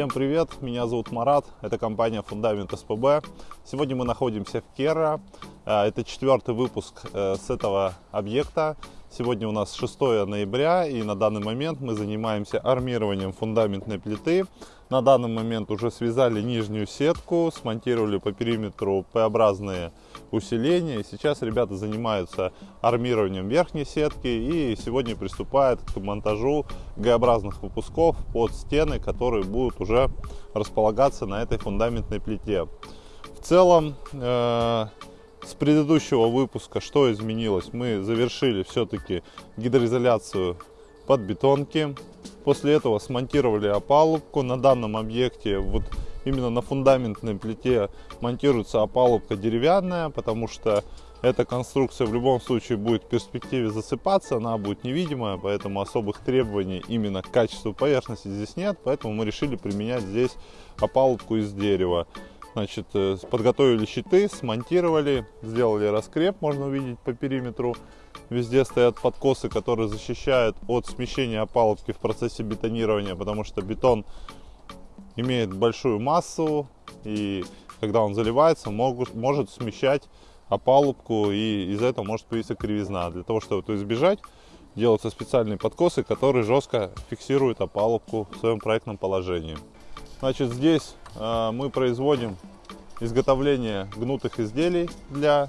Всем привет, меня зовут Марат, это компания Фундамент СПБ. Сегодня мы находимся в Керра, это четвертый выпуск э, с этого объекта. Сегодня у нас 6 ноября и на данный момент мы занимаемся армированием фундаментной плиты. На данный момент уже связали нижнюю сетку, смонтировали по периметру П-образные усиления. Сейчас ребята занимаются армированием верхней сетки и сегодня приступают к монтажу Г-образных выпусков под стены, которые будут уже располагаться на этой фундаментной плите. В целом, э с предыдущего выпуска что изменилось? Мы завершили все-таки гидроизоляцию под бетонки. После этого смонтировали опалубку. На данном объекте, вот именно на фундаментной плите монтируется опалубка деревянная, потому что эта конструкция в любом случае будет в перспективе засыпаться, она будет невидимая, поэтому особых требований именно к качеству поверхности здесь нет, поэтому мы решили применять здесь опалубку из дерева. Значит, э, подготовили щиты, смонтировали, сделали раскреп, можно увидеть по периметру. Везде стоят подкосы, которые защищают от смещения опалубки в процессе бетонирования, потому что бетон имеет большую массу, и когда он заливается, могут, может смещать опалубку, и из-за этого может появиться кривизна. Для того, чтобы это избежать, делаются специальные подкосы, которые жестко фиксируют опалубку в своем проектном положении. Значит, здесь э, мы производим изготовление гнутых изделий для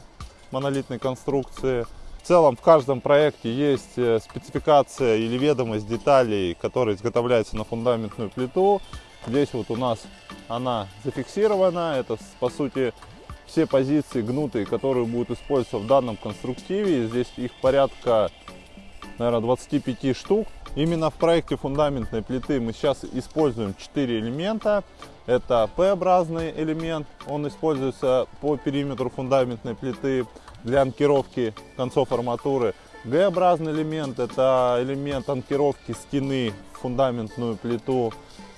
монолитной конструкции. В целом в каждом проекте есть э, спецификация или ведомость деталей, которые изготовляются на фундаментную плиту. Здесь вот у нас она зафиксирована. Это по сути все позиции гнутые, которые будут использоваться в данном конструктиве. Здесь их порядка, наверное, 25 штук. Именно в проекте фундаментной плиты мы сейчас используем 4 элемента. Это П-образный элемент, он используется по периметру фундаментной плиты для анкировки концов арматуры. Г-образный элемент – это элемент анкировки стены в фундаментную плиту.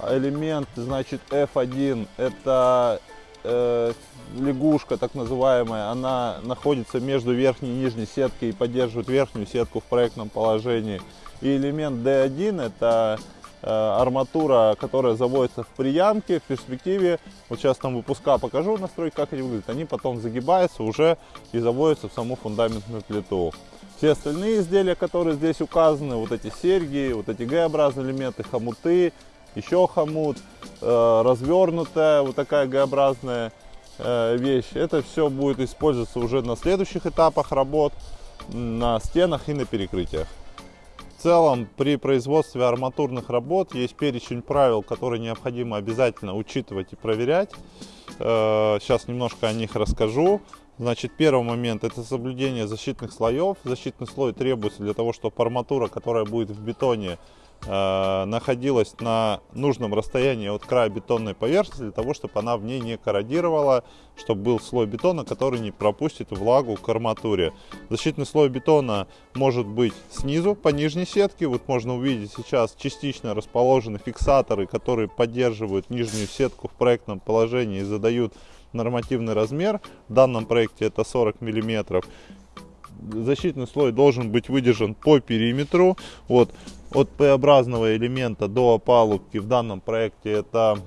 Элемент, значит, F1 – это э, лягушка, так называемая. Она находится между верхней и нижней сеткой и поддерживает верхнюю сетку в проектном положении. И элемент D1 это э, арматура, которая заводится в приямке в перспективе. Вот сейчас там выпуска покажу настройки, как они выглядят. Они потом загибаются уже и заводятся в саму фундаментную плиту. Все остальные изделия, которые здесь указаны, вот эти серьги, вот эти Г-образные элементы, хомуты, еще хомут, э, развернутая вот такая Г-образная э, вещь. Это все будет использоваться уже на следующих этапах работ, на стенах и на перекрытиях целом при производстве арматурных работ есть перечень правил, которые необходимо обязательно учитывать и проверять. Э, сейчас немножко о них расскажу. Значит, первый момент это соблюдение защитных слоев. Защитный слой требуется для того, чтобы арматура, которая будет в бетоне, Э, находилась на нужном расстоянии от края бетонной поверхности для того, чтобы она в ней не корродировала, чтобы был слой бетона, который не пропустит влагу к арматуре. Защитный слой бетона может быть снизу по нижней сетке. Вот можно увидеть сейчас частично расположены фиксаторы, которые поддерживают нижнюю сетку в проектном положении и задают нормативный размер. В данном проекте это 40 миллиметров защитный слой должен быть выдержан по периметру. Вот, от П-образного элемента до опалубки в данном проекте это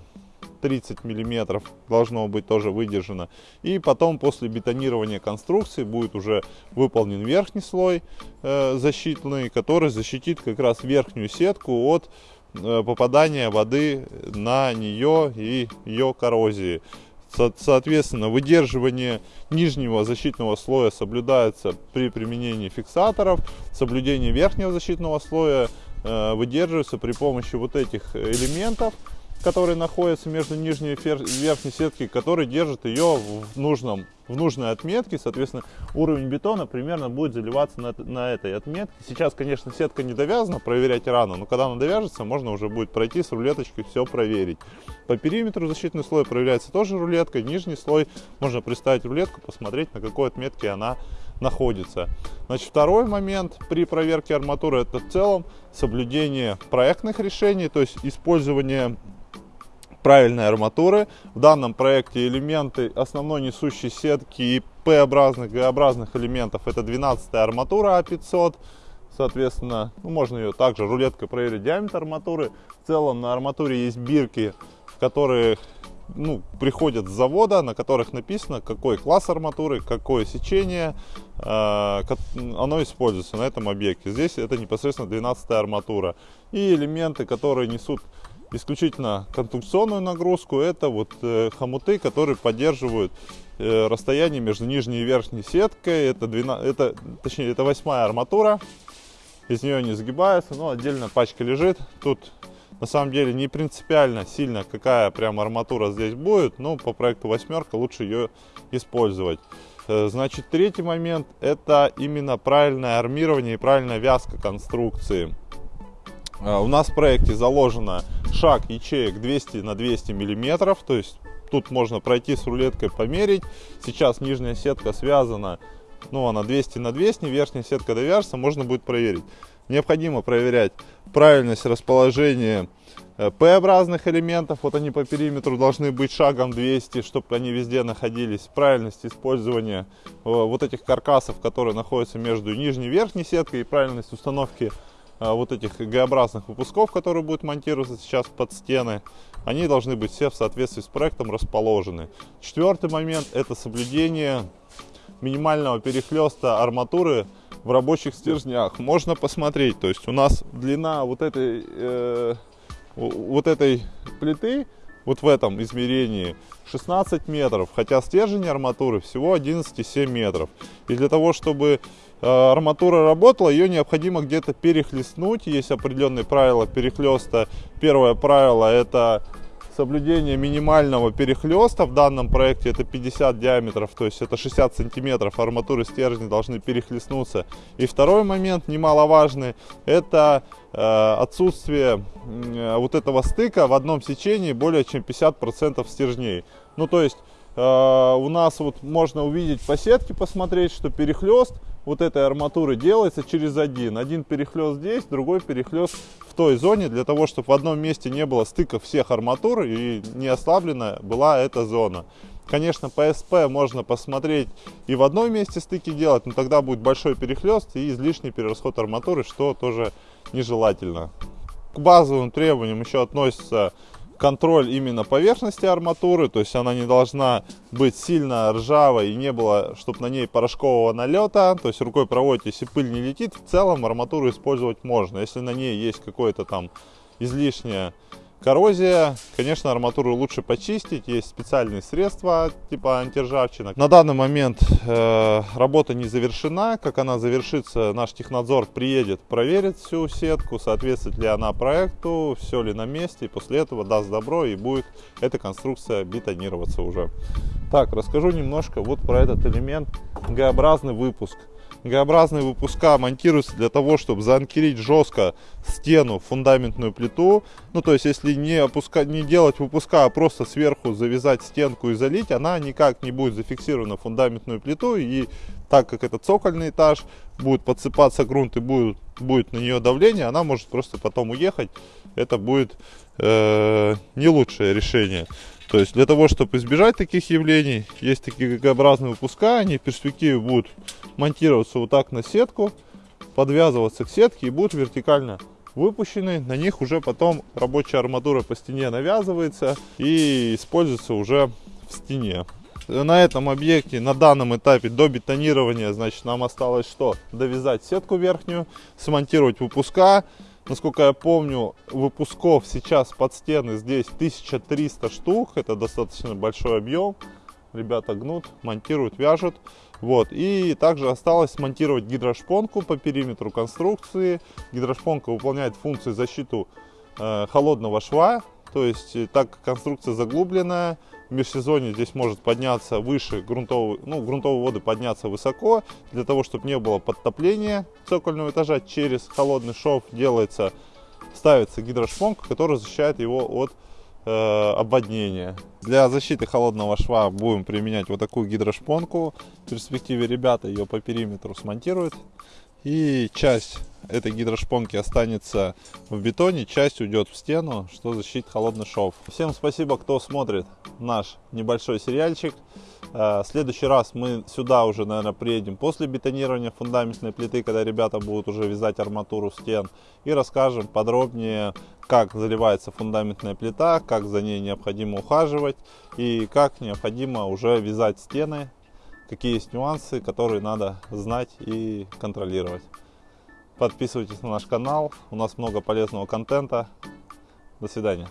30 миллиметров должно быть тоже выдержано. И потом после бетонирования конструкции будет уже выполнен верхний слой э, защитный, который защитит как раз верхнюю сетку от э, попадания воды на нее и ее коррозии. Соответственно, выдерживание нижнего защитного слоя соблюдается при применении фиксаторов, соблюдение верхнего защитного слоя э, выдерживается при помощи вот этих элементов, которые находятся между нижней и верхней сетки, которые держат ее в, нужном, в нужной отметке. Соответственно, уровень бетона примерно будет заливаться на, на этой отметке. Сейчас, конечно, сетка не довязана, проверять рано, но когда она довяжется, можно уже будет пройти с рулеточкой все проверить. По периметру защитный слой проверяется тоже рулеткой. Нижний слой можно приставить рулетку, посмотреть, на какой отметке она находится. Значит, второй момент при проверке арматуры это в целом соблюдение проектных решений, то есть использование правильной арматуры. В данном проекте элементы основной несущей сетки и П-образных, Г-образных элементов это 12 арматура А500. Соответственно, ну, можно ее также рулеткой проверить диаметр арматуры. В целом на арматуре есть бирки которые ну, приходят с завода, на которых написано, какой класс арматуры, какое сечение, э, оно используется на этом объекте. Здесь это непосредственно 12 арматура. И элементы, которые несут исключительно конструкционную нагрузку, это вот э, хомуты, которые поддерживают э, расстояние между нижней и верхней сеткой. Это, 12, это, точнее, это восьмая арматура. Из нее не сгибается, но отдельно пачка лежит. Тут на самом деле не принципиально сильно, какая прям арматура здесь будет, но по проекту восьмерка лучше ее использовать. Э, значит, третий момент это именно правильное армирование и правильная вязка конструкции. У нас в проекте заложено шаг ячеек 200 на 200 миллиметров, то есть тут можно пройти с рулеткой померить. Сейчас нижняя сетка связана, ну она 200 на 200, верхняя сетка довяжется, можно будет проверить. Необходимо проверять правильность расположения э, П-образных элементов. Вот они по периметру должны быть шагом 200, чтобы они везде находились. Правильность использования э, вот этих каркасов, которые находятся между нижней и верхней сеткой. И правильность установки вот этих Г-образных выпусков, которые будут монтироваться сейчас под стены. Они должны быть все в соответствии с проектом расположены. Четвертый момент это соблюдение минимального перехлеста арматуры в рабочих стержнях. Можно посмотреть, то есть у нас длина вот этой, э, вот этой плиты, вот в этом измерении 16 метров, хотя стержень арматуры всего 11,7 метров. И для того, чтобы э, арматура работала, ее необходимо где-то перехлестнуть. Есть определенные правила перехлеста. Первое правило это соблюдение минимального перехлеста в данном проекте это 50 диаметров, то есть это 60 сантиметров арматуры стержни должны перехлестнуться. И второй момент, немаловажный, это э, отсутствие э, вот этого стыка в одном сечении более чем 50% стержней. Ну то есть э, у нас вот можно увидеть по сетке, посмотреть, что перехлест вот этой арматуры делается через один. Один перехлест здесь, другой перехлест той зоне, для того, чтобы в одном месте не было стыков всех арматур и не ослаблена была эта зона. Конечно, по СП можно посмотреть и в одном месте стыки делать, но тогда будет большой перехлест и излишний перерасход арматуры, что тоже нежелательно. К базовым требованиям еще относится контроль именно поверхности арматуры, то есть она не должна быть сильно ржавой и не было, чтобы на ней порошкового налета, то есть рукой проводите, если пыль не летит, в целом арматуру использовать можно. Если на ней есть какое-то там излишнее Коррозия, конечно, арматуру лучше почистить, есть специальные средства типа антиржавчина. На данный момент э, работа не завершена, как она завершится, наш технадзор приедет, проверит всю сетку, соответствует ли она проекту, все ли на месте, и после этого даст добро и будет эта конструкция бетонироваться уже. Так, расскажу немножко вот про этот элемент, Г-образный выпуск. Г-образные выпуска монтируются для того, чтобы заанкерить жестко стену, фундаментную плиту. Ну, то есть, если не, опускать, не делать выпуска, а просто сверху завязать стенку и залить, она никак не будет зафиксирована в фундаментную плиту. И так как это цокольный этаж, будет подсыпаться грунт и будет, будет на нее давление, она может просто потом уехать. Это будет э, не лучшее решение. То есть для того, чтобы избежать таких явлений, есть такие г выпуска, они в перспективе будут монтироваться вот так на сетку, подвязываться к сетке и будут вертикально выпущены. На них уже потом рабочая арматура по стене навязывается и используется уже в стене. На этом объекте, на данном этапе до бетонирования, значит, нам осталось что? Довязать сетку верхнюю, смонтировать выпуска, Насколько я помню, выпусков сейчас под стены здесь 1300 штук. Это достаточно большой объем. Ребята гнут, монтируют, вяжут. Вот. И также осталось смонтировать гидрошпонку по периметру конструкции. Гидрошпонка выполняет функцию защиту э, холодного шва. То есть, э, так как конструкция заглубленная, в межсезонье здесь может подняться выше грунтовые, ну, грунтовые воды подняться высоко. Для того, чтобы не было подтопления цокольного этажа, через холодный шов делается, ставится гидрошпонка, которая защищает его от э, обводнения. Для защиты холодного шва будем применять вот такую гидрошпонку. В перспективе ребята ее по периметру смонтируют. И часть этой гидрошпонки останется в бетоне, часть уйдет в стену, что защитит холодный шов. Всем спасибо, кто смотрит наш небольшой сериальчик. Э, в следующий раз мы сюда уже, наверное, приедем после бетонирования фундаментной плиты, когда ребята будут уже вязать арматуру стен. И расскажем подробнее, как заливается фундаментная плита, как за ней необходимо ухаживать и как необходимо уже вязать стены, какие есть нюансы, которые надо знать и контролировать. Подписывайтесь на наш канал, у нас много полезного контента. До свидания.